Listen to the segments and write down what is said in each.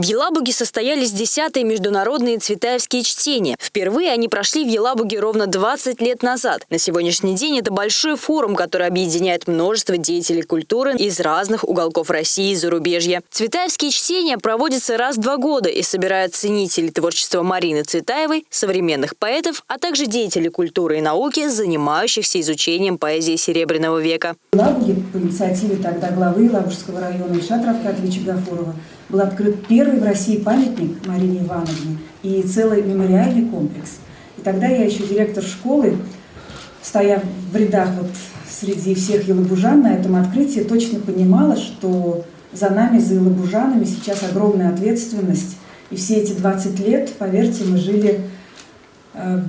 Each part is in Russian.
В Елабуге состоялись десятые международные цветаевские чтения. Впервые они прошли в Елабуге ровно 20 лет назад. На сегодняшний день это большой форум, который объединяет множество деятелей культуры из разных уголков России и зарубежья. Цветаевские чтения проводятся раз в два года и собирают ценителей творчества Марины Цветаевой, современных поэтов, а также деятелей культуры и науки, занимающихся изучением поэзии Серебряного века. В Елабуге по инициативе тогда главы Елабужского района Ильшата Равкатовича Гафурова был открыт первый в России памятник Марине Ивановне и целый мемориальный комплекс. И тогда я еще директор школы, стоя в рядах вот среди всех елабужан на этом открытии, точно понимала, что за нами, за елабужанами сейчас огромная ответственность. И все эти 20 лет, поверьте, мы жили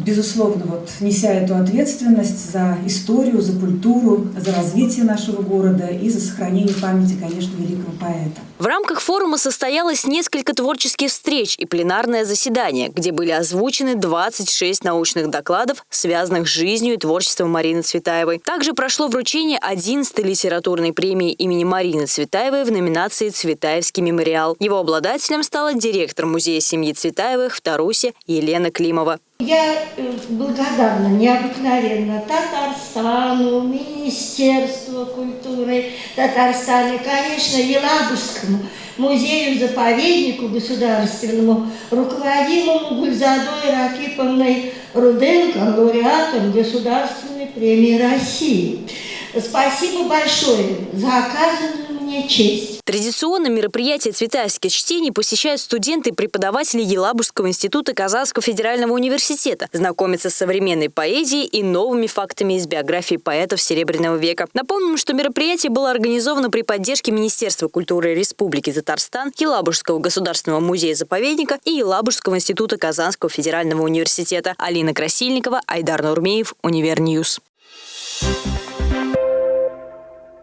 безусловно, вот, неся эту ответственность за историю, за культуру, за развитие нашего города и за сохранение памяти, конечно, великого поэта. В рамках форума состоялось несколько творческих встреч и пленарное заседание, где были озвучены 26 научных докладов, связанных с жизнью и творчеством Марины Цветаевой. Также прошло вручение 11-й литературной премии имени Марины Цветаевой в номинации «Цветаевский мемориал». Его обладателем стала директор музея семьи Цветаевых в Тарусе Елена Климова. Я э, благодарна необыкновенно Татарстану, Министерству культуры Татарстана, конечно, Елабужскому музею-заповеднику государственному, руководимому Гульзадой Ракиповной Руденко, лауреатом Государственной премии России. Спасибо большое за оказанную мне честь. Традиционно мероприятие «Цветаевских чтений» посещают студенты и преподаватели Елабужского института Казанского федерального университета, знакомятся с современной поэзией и новыми фактами из биографии поэтов Серебряного века. Напомним, что мероприятие было организовано при поддержке Министерства культуры Республики Татарстан, Елабужского государственного музея-заповедника и Елабужского института Казанского федерального университета. Алина Красильникова, Айдар Нурмеев, Универньюз. Thank you